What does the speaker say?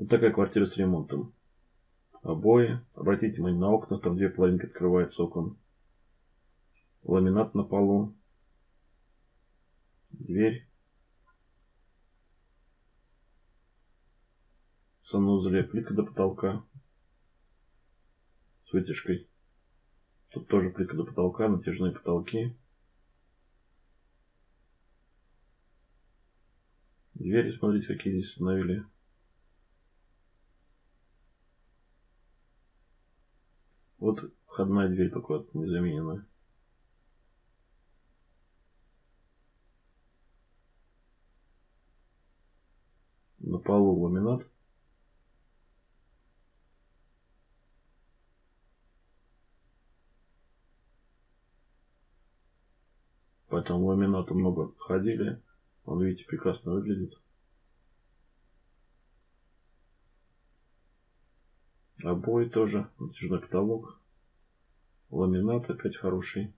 Вот такая квартира с ремонтом. Обои. Обратите внимание на окна, там две половинки открываются окон. Ламинат на полу. Дверь. В санузле плитка до потолка. С вытяжкой. Тут тоже плитка до потолка, натяжные потолки. Двери, смотрите, какие здесь установили. Вот входная дверь только вот незамененная. На полу ламинат. Поэтому ламината много ходили. Он, видите, прекрасно выглядит. Обои тоже, натяжной потолок. Ламинат опять хороший.